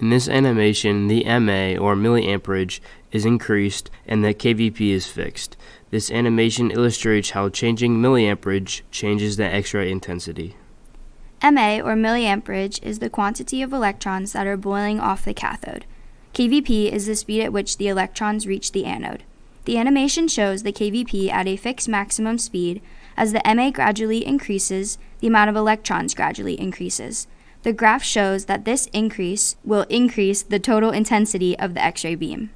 In this animation, the MA or milliamperage is increased and the KVP is fixed. This animation illustrates how changing milliamperage changes the X-ray intensity. MA or milliamperage is the quantity of electrons that are boiling off the cathode. KVP is the speed at which the electrons reach the anode. The animation shows the KVP at a fixed maximum speed. As the MA gradually increases, the amount of electrons gradually increases. The graph shows that this increase will increase the total intensity of the X ray beam.